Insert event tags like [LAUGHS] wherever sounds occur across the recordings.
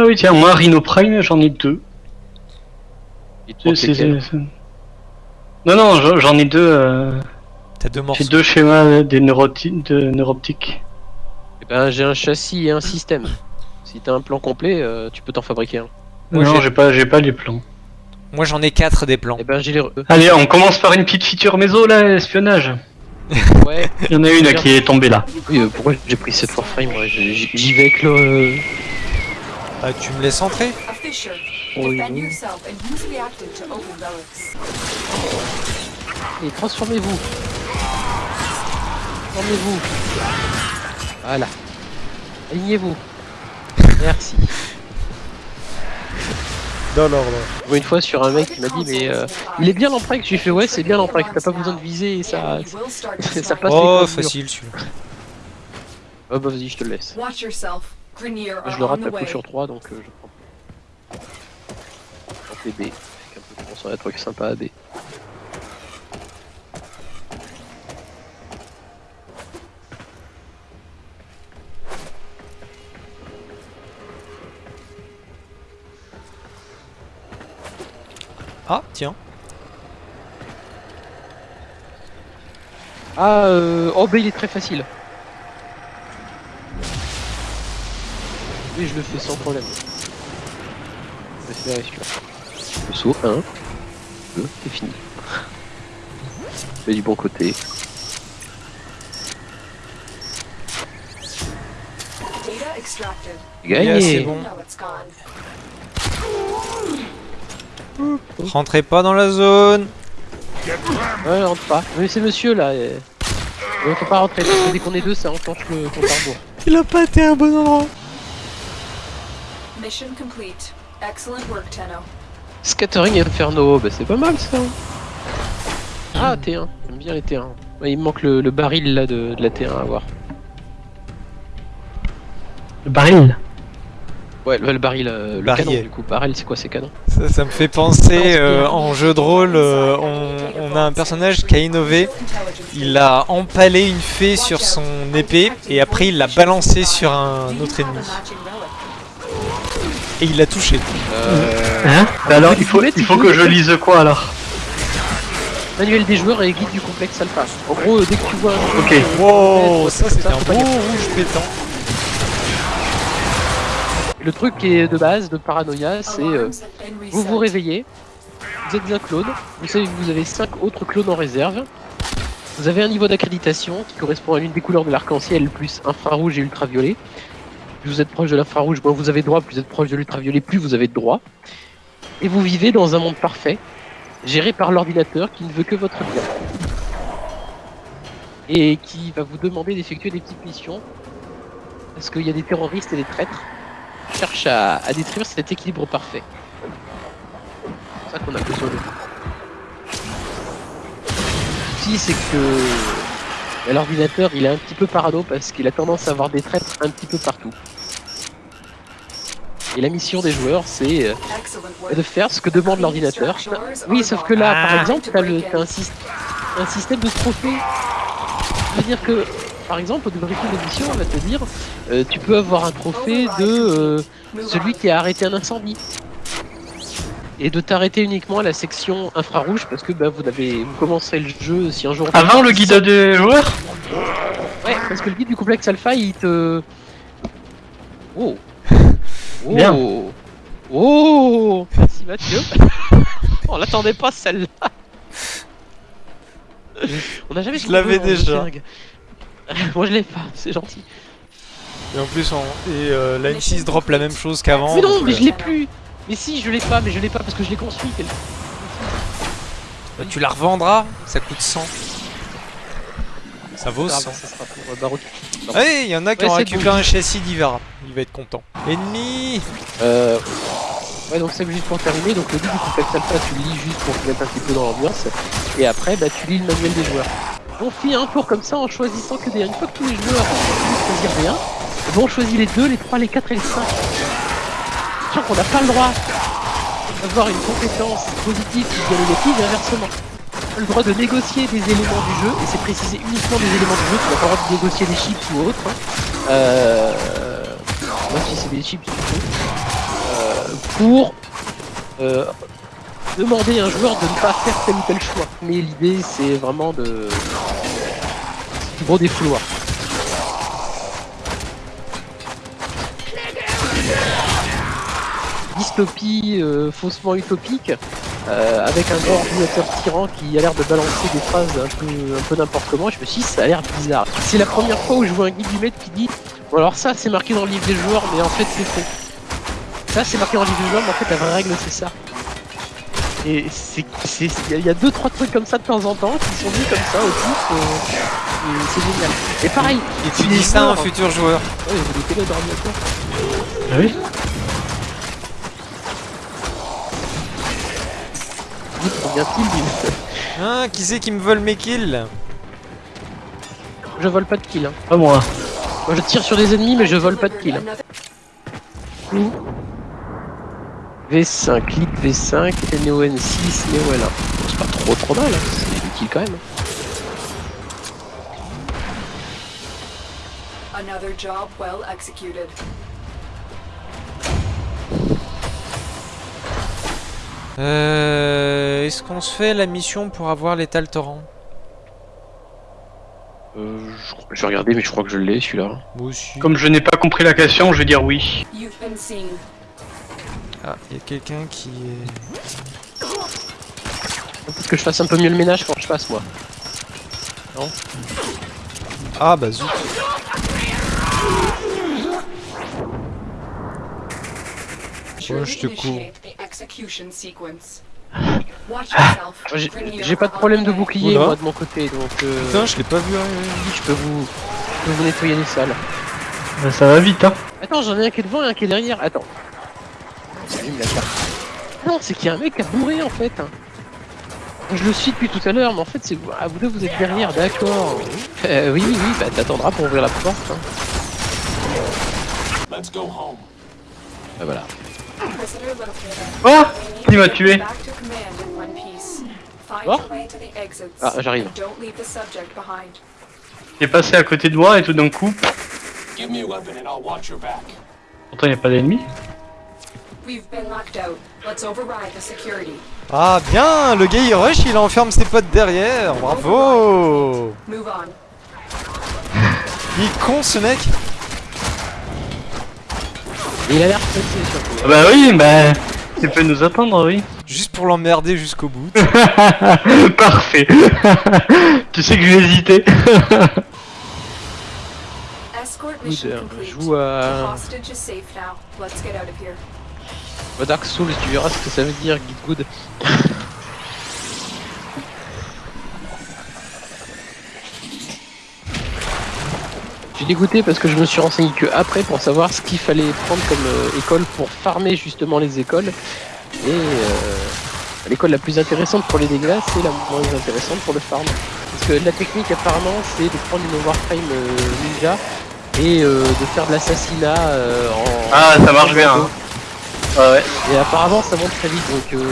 Ah oui, tiens, moi, Rhino Prime, j'en ai deux. C'est- c'est- c'est- Non, non, j'en- ai deux. euh, T'as deux morceaux. J'ai deux schémas euh, des neuroti- de neuroptiques. Eh ben, j'ai un châssis et un système. Si t'as un plan complet, euh, tu peux t'en fabriquer un. Moi, non, j'ai- j'ai pas, j'ai pas les plans. Moi j'en ai quatre des plans. Eh ben, j'ai les. re- Allez, on commence par une petite feature méso là, espionnage. Ouais. Il y en a une qui est tombée là. Oui, euh, pourquoi j'ai pris cette Warframe moi J'y j'y vais avec le. Ah, tu me laisses entrer. Oui. Et transformez-vous. Transformez-vous. Voilà. Alignez-vous. [LAUGHS] Merci. Dans l'ordre. Une fois sur un mec qui m'a dit mais euh, il est bien l'empreinte. J'ai fait ouais c'est bien l'empreinte. T'as pas besoin de viser et ça. [LAUGHS] Passe Oh, facile celui-là. Oh bah vas-y je te le laisse. Je le rate à coup sur 3 donc euh, je prends. En PB. Avec un peu de pense à un truc sympa à B. Ah, tiens. Ah euh... Oh bah il est très facile. Oui je le fais sans problème. Je vais faire celui-là. Le saut, 1, 2, c'est fini. Fais du bon côté. Gagné Yeah, c'est bon. Rentrez pas dans la zone. Ouais, rentre pas. Mais c'est monsieur là. euh. Ouais, faut pas rentrer parce que dès qu'on est deux, ça enclenche le compte à rebours. Il a pas été à un bon endroit. Mission complete. Excellent work, Tenno. Scattering Inferno, bah c'est pas mal ça. Ah, T1, j'aime bien les T1. Ouais, il me manque le, le baril là de, de la T1 à avoir. Le baril? Ouais, le, le baril, euh, le Baril. canon du coup. Baril, c'est quoi ces canons Ça, ça me fait penser euh, en jeu de rôle, euh, on, on a un personnage qui a innové. Il a empalé une fée sur son épée et après il l'a balancé sur un autre ennemi. Et il l'a touché. euh, Hein Bah alors, il faut, il faut que je lise quoi alors Manuel des joueurs et guide du complexe alpha. En gros, euh, dès que tu vois un Ok. Wow, ça c'était un beau rouge pétant. Le truc qui est de base de paranoïa, c'est euh, vous vous réveillez, vous êtes un clone, vous savez que vous avez 5 autres clones en réserve, vous avez un niveau d'accréditation qui correspond à l'une des couleurs de l'arc-en-ciel, plus infrarouge et ultraviolet. Plus vous êtes proche de l'infrarouge, moins vous avez droit, plus vous êtes proche de l'ultraviolet, plus vous avez droit. Et vous vivez dans un monde parfait, géré par l'ordinateur qui ne veut que votre bien. Et qui va vous demander d'effectuer des petites missions, parce qu'il y a des terroristes et des traîtres qui cherchent à, détruire cet équilibre parfait. C'est ça qu'on a besoin de. Si c'est que l'ordinateur il est un petit peu parano parce qu'il a tendance à avoir des traîtres un petit peu partout. Et la mission des joueurs c'est euh, de faire ce que demande l'ordinateur. Oui, sauf que là, par exemple, t'as un, syst- un système de trophées. C'est-à-dire que, par exemple, au débriefing de mission, on va te dire, euh, tu peux avoir un trophée de euh, celui qui a arrêté un incendie. Et de t'arrêter uniquement à la section infrarouge parce que bah, vous avez commencerez le jeu si un jour. Avant le guide des joueurs Ouais, parce que le guide du complexe alpha il te. Oh [LAUGHS] Oh Bien. Oh Merci Mathieu [LAUGHS] On l'attendait pas celle-là [LAUGHS] On a jamais Je l'avais en déjà. Moi je l'ai pas, c'est gentil. Et en plus, on... et euh, la M6 drop la même chose qu'avant. mais non, mais euh, je l'ai plus Mais si, je l'ai pas, mais je l'ai pas parce que je l'ai construit. bah, tu la revendras, ça coûte 100. Ça vaut Ah, 100. bah, ça sera pour euh, Baroque. Ouais, il y en a qui Ouais, ont récupéré un châssis d'Ivara. Il va être content. Ennemi Euh... Ouais, donc c'est juste pour terminer. Donc le guide du complexe alpha, tu lis juste pour te mettre un petit peu dans l'ambiance. Et après, bah, tu lis le manuel des joueurs. On fait un tour comme ça en choisissant que des. Une fois que tous les joueurs ont choisir rien, et ben, on choisit les 2, les 3, les 4 et les 5. Sachant qu'on n'a pas le droit d'avoir une compétence positive ou bien négative et inversement. Le droit de négocier des éléments du jeu, et c'est précisé uniquement des éléments du jeu, tu n'as pas le droit de négocier des chips ou autres. hein. Euh... Même si c'est des chips, peux. pour euh, demander à un joueur de ne pas faire tel ou tel choix. Mais l'idée, c'est vraiment de du gros défouloir. Dystopie euh, faussement utopique, euh, avec un grand ordinateur tyran qui a l'air de balancer des phrases un peu, un peu n'importe comment. Je me suis dit, ça a l'air bizarre. C'est la première fois où je vois un guide du maître qui dit Bon, alors ça, c'est marqué dans le livre des joueurs, mais en fait, c'est faux. Ça, c'est marqué dans le livre des joueurs, mais en fait, la vraie règle, c'est ça. Et c'est, c'est, il y a deux, trois trucs comme ça de temps en temps qui sont dit comme ça au pif, euh, et c'est génial. Et pareil, Et tu dis ça à un futur joueur. Ouais, vous. Ah oui? Combien de kills il- Ah, qui c'est qui me vole mes kills Je vole pas de kills. Hein. Pas moi. Moi, je tire sur des ennemis, mais je vole pas de kills. Another Ouh. V5, clip V5, Neo N6, Neo L1. C'est pas trop trop mal, hein. c'est utile quand même. another job well executed. Euh, Est-ce qu'on se fait la mission pour avoir l'étal torrent Euh, je, je vais regarder, mais je crois que je l'ai celui-là. Moi aussi. Comme je n'ai pas compris la question, je vais dire oui. Ah, il y a quelqu'un qui est... Faut que je fasse un peu mieux le ménage quand je passe, moi. Ah bah zut. Ouais, je te cours. Initiate the execution sequence. Watch yourself. Moi, J'ai pas de problème de bouclier, Oula. moi, de mon côté, donc euh, Putain, je l'ai pas vu arriver. je peux vous, je peux vous nettoyer les salles. Bah, ça va vite, hein. Attends, j'en ai un qui est devant et un qui est derrière. Attends. J'allume la carte. Non, c'est qu'il y a un mec qui a bourré en fait. Je le suis depuis tout à l'heure, mais en fait, c'est vous, ah, vous deux, vous êtes derrière, d'accord. Euh, oui, oui, oui, bah t'attendras pour ouvrir la porte. Hein. Let's go home. Bah voilà. Oh Qui m'a tué Back to command in one piece. Find Oh. your way to the exits. Ah, j'arrive. and Don't leave the subject behind. Il est passé à côté de moi et tout d'un coup, Give me a weapon and I'll watch your back. pourtant il n'y a pas d'ennemi. We've been locked out. Let's override the security. Ah bien, le gars il rush, il enferme ses potes derrière. Bravo Move on. Il est con ce mec. Il a l'air pressé surtout. Ah bah oui, bah, tu peux nous attendre, oui. Juste pour l'emmerder jusqu'au bout. [LAUGHS] Parfait. [LAUGHS] tu sais que j'ai hésité. Je [LAUGHS] joue à à Dark Souls, tu verras ce que ça veut dire, Git Good. Suis dégoûté parce que je me suis renseigné que après pour savoir ce qu'il fallait prendre comme euh, école pour farmer justement les écoles. Et euh, l'école la plus intéressante pour les dégâts, c'est la moins intéressante pour le farm. Parce que la technique apparemment c'est de prendre une Warframe euh, ninja et de faire de l'assassinat en... Ah, ça marche bien, hein. Ouais. Et apparemment ça monte très vite donc euh,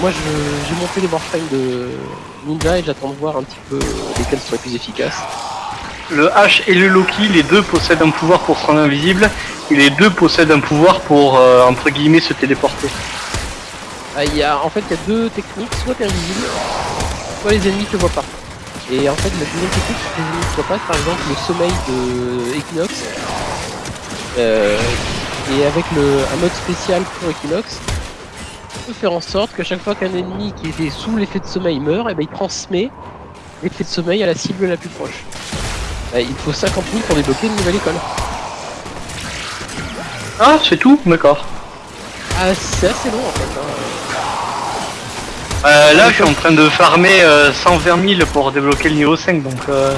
moi je- j'ai monté les warframes de Ninja et j'attends de voir un petit peu lesquels sont les plus efficaces. Le H et le Loki, les deux possèdent un pouvoir pour se rendre invisible, et les deux possèdent un pouvoir pour, euh, entre guillemets, se téléporter. Ah, en fait il y a deux techniques, soit t'es invisible, soit les ennemis te voient pas. Et en fait la deuxième technique c'est que les ennemis te voient pas, par exemple le sommeil de Equinox. Euh, et avec le, un mode spécial pour Equinox, on peut faire en sorte que chaque fois qu'un ennemi qui était sous l'effet de sommeil meurt, et ben il transmet l'effet de sommeil à la cible la plus proche. Euh, il faut 50 000 pour débloquer une nouvelle école. Ah, c'est tout D'accord. Ah, c'est assez long en fait. hein. Euh, là, je suis en train de farmer euh, 120 000 pour débloquer le niveau 5, donc... Euh...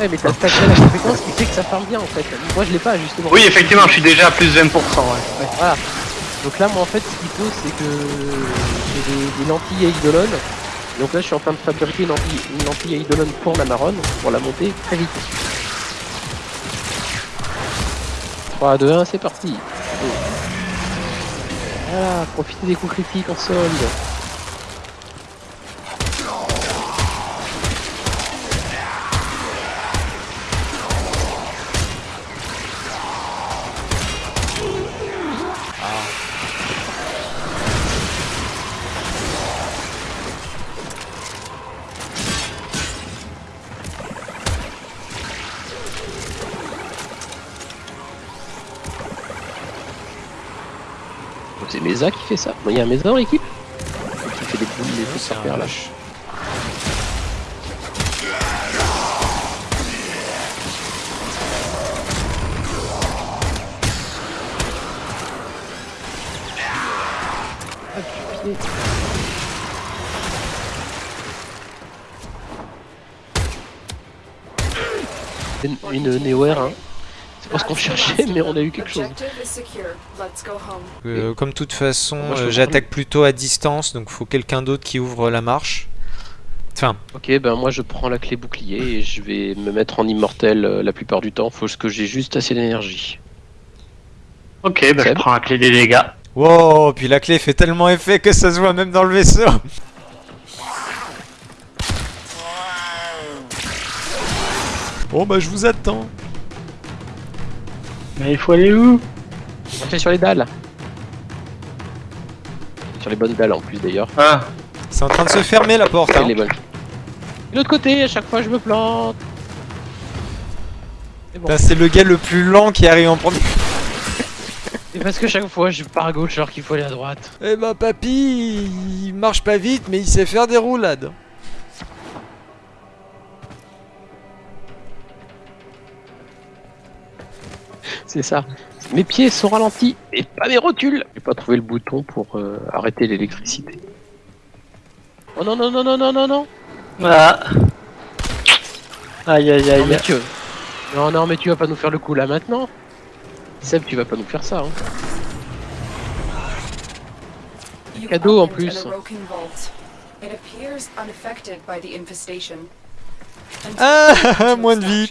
Ouais, mais t'as créé la compétence qui fait que ça farme bien en fait. Moi je l'ai pas justement. Oui, effectivement, je suis déjà à plus de 20%. Ouais. Ouais. Voilà. Donc là, moi en fait, ce qu'il faut, c'est que j'ai des, des lentilles à Eidolon. Donc là, je suis en train de fabriquer une lentille, à Eidolon pour la marronne, pour la monter très vite. 3, 2, 1, c'est parti. Voilà, profitez des coups critiques en solde. Mesa qui fait ça. Il y a un Mesa dans l'équipe Qui fait des boules, des trucs terre là. Une, une Neo-Air, hein. C'est pas ce qu'on cherchait, mais on a eu quelque chose. Euh, comme toute façon, euh, j'attaque plutôt à distance, donc faut quelqu'un d'autre qui ouvre la marche. Enfin, Ok, ben moi je prends la clé bouclier et je vais me mettre en immortel euh, la plupart du temps. Faut que j'ai juste assez d'énergie. Ok, bah je prends la clé des dégâts. wow, puis la clé fait tellement effet que ça se voit même dans le vaisseau. Bon bah je vous attends. Mais il faut aller où On fait sur les dalles. Sur les bonnes dalles en plus d'ailleurs. Ah, C'est en train de se fermer la porte. Hein. les bonnes. De l'autre côté, à chaque fois je me plante. C'est bon. Putain, C'est le gars le plus lent qui arrive en premier. C'est parce que chaque fois je pars à gauche alors qu'il faut aller à droite. Eh bah papy, il marche pas vite mais il sait faire des roulades. C'est ça. Mes pieds sont ralentis et pas mes rotules. J'ai pas trouvé le bouton pour euh, arrêter l'électricité. Oh non non non non non non non. ah. Aïe aïe Non aïe. mais tu Non non mais tu vas pas nous faire le coup là maintenant. Seb tu vas pas nous faire ça hein. Cadeau en plus. an Orokin vault. It appears unaffected by the infestation. Ah, [LAUGHS] moins de vie.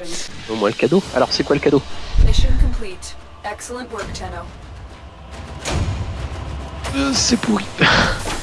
Au moins le cadeau. Alors c'est quoi le cadeau? Mission complete. Excellent work, Tenno. Euh, C'est pourri. [LAUGHS]